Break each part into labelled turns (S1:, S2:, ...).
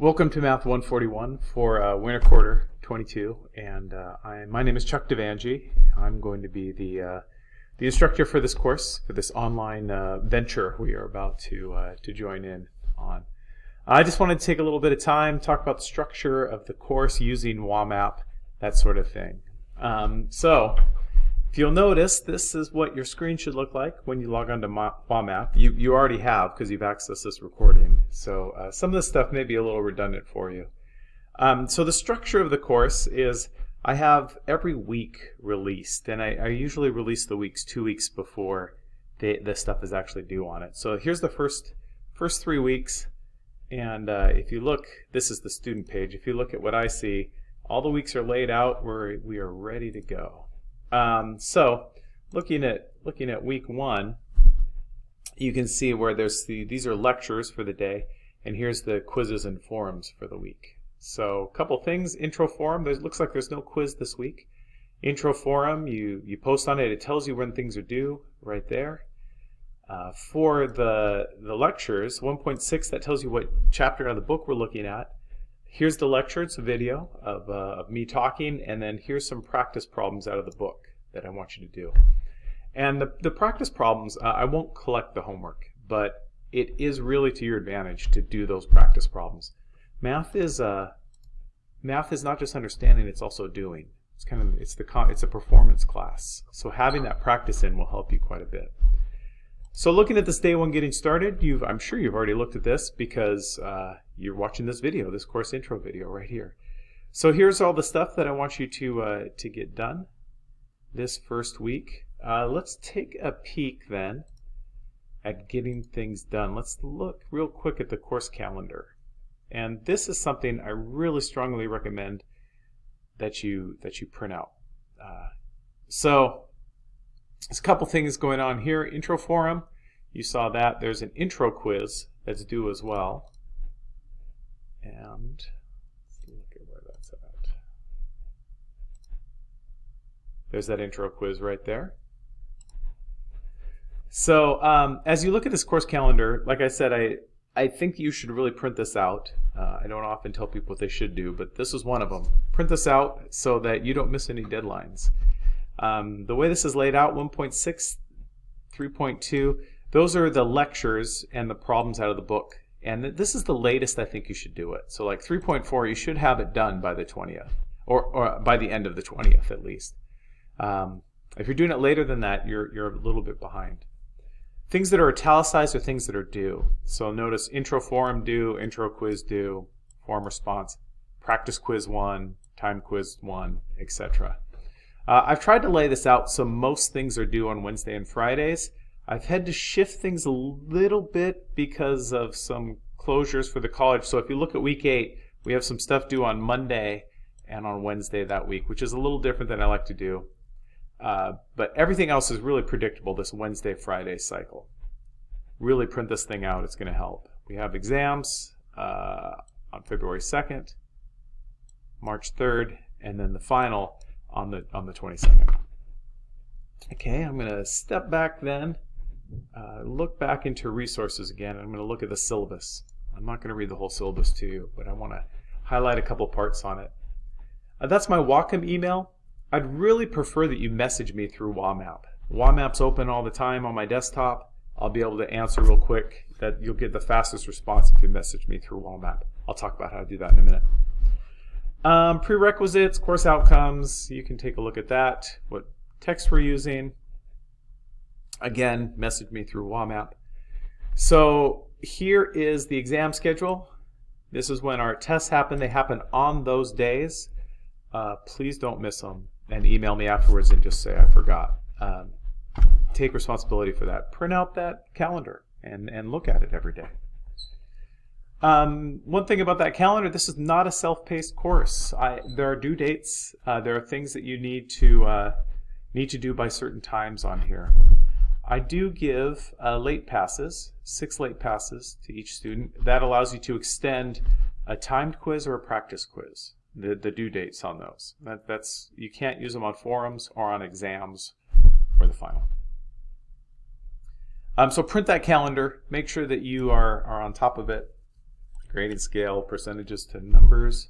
S1: Welcome to Math 141 for uh, winter quarter 22, and uh, I, my name is Chuck Devangie. I'm going to be the uh, the instructor for this course, for this online uh, venture we are about to uh, to join in on. I just wanted to take a little bit of time, talk about the structure of the course using WAMAP, that sort of thing. Um, so, if you'll notice, this is what your screen should look like when you log on to WAMAP. You, you already have because you've accessed this recording. So uh, some of this stuff may be a little redundant for you. Um, so the structure of the course is I have every week released, and I, I usually release the weeks two weeks before the, the stuff is actually due on it. So here's the first first three weeks, and uh, if you look, this is the student page. If you look at what I see, all the weeks are laid out. We're, we are ready to go. Um, so looking at looking at week one, you can see where there's the these are lectures for the day, and here's the quizzes and forums for the week. So a couple things. Intro forum. There looks like there's no quiz this week. Intro forum. You you post on it. It tells you when things are due right there. Uh, for the the lectures, 1.6 that tells you what chapter of the book we're looking at here's the lecture, it's a video of, uh, of me talking, and then here's some practice problems out of the book that I want you to do. And the, the practice problems, uh, I won't collect the homework, but it is really to your advantage to do those practice problems. Math is uh, math is not just understanding; it's also doing. It's kind of it's the it's a performance class. So having that practice in will help you quite a bit. So looking at this day one getting started, you've, I'm sure you've already looked at this because uh, you're watching this video, this course intro video right here. So here's all the stuff that I want you to, uh, to get done this first week. Uh, let's take a peek then at getting things done. Let's look real quick at the course calendar. And this is something I really strongly recommend that you, that you print out. Uh, so there's a couple things going on here. Intro forum, you saw that. There's an intro quiz that's due as well. And let's look at where that's at. There's that intro quiz right there. So um, as you look at this course calendar, like I said, I, I think you should really print this out. Uh, I don't often tell people what they should do, but this is one of them. Print this out so that you don't miss any deadlines. Um, the way this is laid out, 1.6, 3.2, those are the lectures and the problems out of the book. And this is the latest I think you should do it. So like 3.4, you should have it done by the 20th, or, or by the end of the 20th at least. Um, if you're doing it later than that, you're, you're a little bit behind. Things that are italicized are things that are due. So notice intro forum due, intro quiz due, form response, practice quiz 1, time quiz 1, etc. Uh, I've tried to lay this out so most things are due on Wednesday and Fridays. I've had to shift things a little bit because of some closures for the college. So if you look at week eight, we have some stuff due on Monday and on Wednesday that week, which is a little different than I like to do. Uh, but everything else is really predictable, this Wednesday, Friday cycle. Really print this thing out, it's going to help. We have exams uh, on February 2nd, March 3rd, and then the final on the on the 22nd. Okay, I'm going to step back then, uh, look back into resources again. I'm going to look at the syllabus. I'm not going to read the whole syllabus to you, but I want to highlight a couple parts on it. Uh, that's my Whatcom email. I'd really prefer that you message me through WAMAP. WAMAP's open all the time on my desktop. I'll be able to answer real quick. That you'll get the fastest response if you message me through WAMAP. I'll talk about how to do that in a minute. Um, prerequisites, course outcomes, you can take a look at that, what text we're using. Again, message me through WAMAP. So here is the exam schedule. This is when our tests happen. They happen on those days. Uh, please don't miss them and email me afterwards and just say I forgot. Um, take responsibility for that. Print out that calendar and, and look at it every day. Um, one thing about that calendar, this is not a self-paced course. I, there are due dates. Uh, there are things that you need to uh, need to do by certain times on here. I do give uh, late passes, six late passes to each student. That allows you to extend a timed quiz or a practice quiz, the, the due dates on those. That, that's You can't use them on forums or on exams or the final. Um, so print that calendar. Make sure that you are, are on top of it grading scale, percentages to numbers.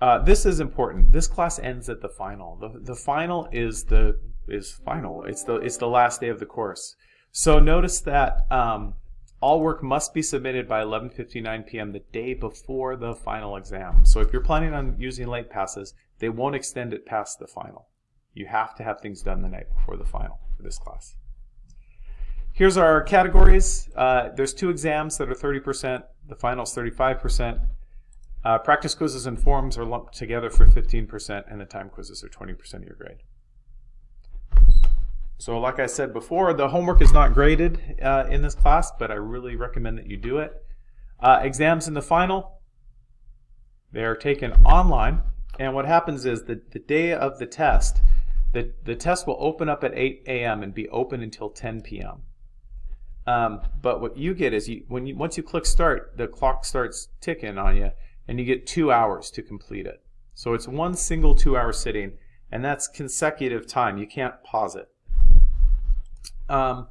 S1: Uh, this is important. This class ends at the final. The, the final is the is final. It's the it's the last day of the course. So notice that um, all work must be submitted by 11:59 p.m. the day before the final exam. So if you're planning on using late passes, they won't extend it past the final. You have to have things done the night before the final for this class. Here's our categories. Uh, there's two exams that are 30%. The final is 35%. Uh, practice quizzes and forms are lumped together for 15%, and the time quizzes are 20% of your grade. So like I said before, the homework is not graded uh, in this class, but I really recommend that you do it. Uh, exams in the final, they are taken online, and what happens is that the day of the test, the, the test will open up at 8 a.m. and be open until 10 p.m. Um, but what you get is you, when you once you click start, the clock starts ticking on you, and you get two hours to complete it. So it's one single two-hour sitting, and that's consecutive time. You can't pause it. Um,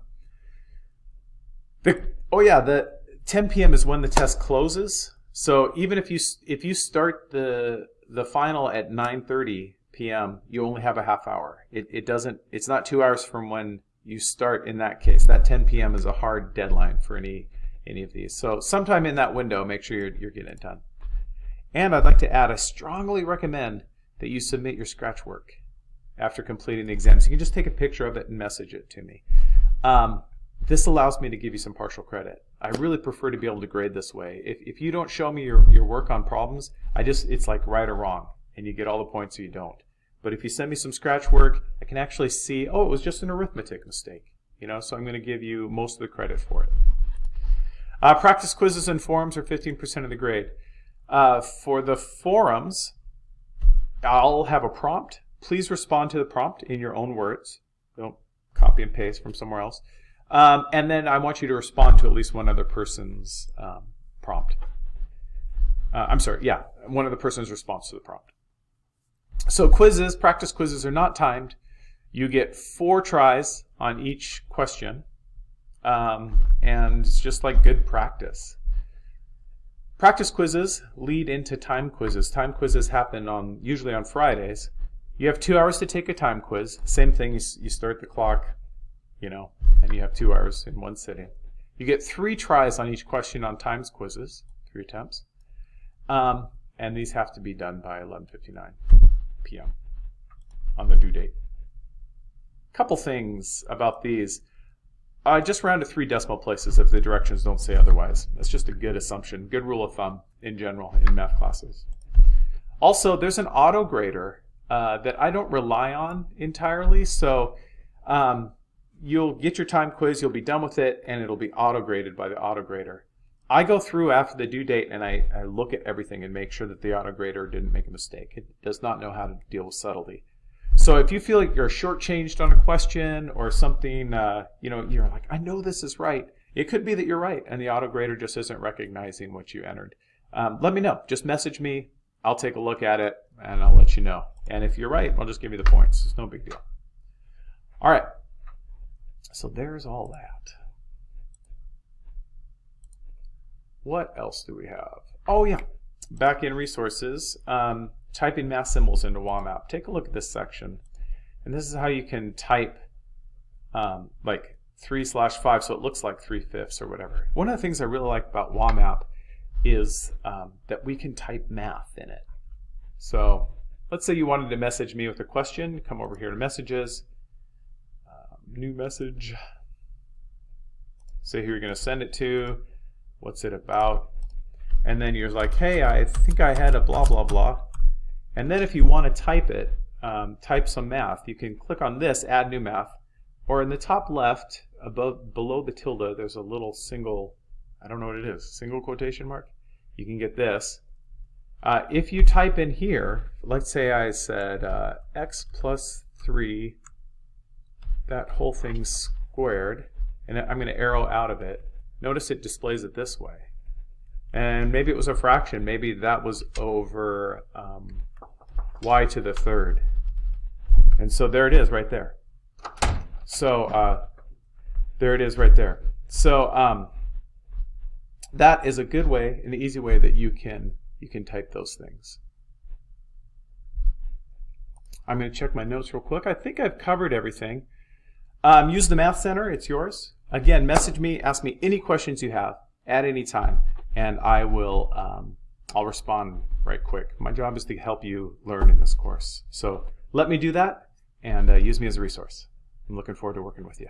S1: the, oh yeah, the 10 p.m. is when the test closes. So even if you if you start the the final at 9:30 p.m., you only have a half hour. It, it doesn't. It's not two hours from when you start in that case. That 10 p.m. is a hard deadline for any any of these. So sometime in that window, make sure you're, you're getting it done. And I'd like to add, I strongly recommend that you submit your scratch work after completing the exams. You can just take a picture of it and message it to me. Um, this allows me to give you some partial credit. I really prefer to be able to grade this way. If, if you don't show me your, your work on problems, I just it's like right or wrong, and you get all the points or you don't. But if you send me some scratch work, I can actually see, oh, it was just an arithmetic mistake. You know, so I'm going to give you most of the credit for it. Uh, practice quizzes and forums are 15% of the grade. Uh, for the forums, I'll have a prompt. Please respond to the prompt in your own words. Don't copy and paste from somewhere else. Um, and then I want you to respond to at least one other person's um, prompt. Uh, I'm sorry, yeah, one of the person's response to the prompt. So quizzes, practice quizzes are not timed. You get four tries on each question. Um, and it's just like good practice. Practice quizzes lead into time quizzes. Time quizzes happen on usually on Fridays. You have two hours to take a time quiz. Same thing, you, start the clock, you know, and you have two hours in one sitting. You get three tries on each question on times quizzes, three attempts. Um, and these have to be done by 11.59 p.m. on the due date. Couple things about these. I just round to three decimal places if the directions don't say otherwise. That's just a good assumption, good rule of thumb in general in math classes. Also, there's an auto grader uh, that I don't rely on entirely. So um, you'll get your time quiz, you'll be done with it, and it'll be auto graded by the auto grader. I go through after the due date and I, I look at everything and make sure that the auto grader didn't make a mistake. It does not know how to deal with subtlety. So if you feel like you're shortchanged on a question or something, uh, you know, you're like, I know this is right. It could be that you're right and the auto grader just isn't recognizing what you entered. Um, let me know. Just message me. I'll take a look at it and I'll let you know. And if you're right, I'll just give you the points. It's no big deal. All right. So there's all that. What else do we have? Oh yeah, back in resources, um, typing math symbols into WAMAP. Take a look at this section. And this is how you can type um, like 3 slash 5 so it looks like 3 fifths or whatever. One of the things I really like about WAMAP is um, that we can type math in it. So let's say you wanted to message me with a question. Come over here to messages. Um, new message. Say who you're going to send it to. What's it about? And then you're like, hey, I think I had a blah, blah, blah. And then if you want to type it, um, type some math, you can click on this, add new math, or in the top left, above below the tilde, there's a little single, I don't know what it is, single quotation mark. You can get this. Uh, if you type in here, let's say I said uh, x plus 3, that whole thing squared, and I'm going to arrow out of it. Notice it displays it this way. And maybe it was a fraction. Maybe that was over um, y to the third. And so there it is right there. So uh, there it is right there. So um, that is a good way, an easy way that you can you can type those things. I'm going to check my notes real quick. I think I've covered everything. Um, use the Math Center. It's yours. Again, message me. Ask me any questions you have at any time, and I will. Um, I'll respond right quick. My job is to help you learn in this course. So let me do that and uh, use me as a resource. I'm looking forward to working with you.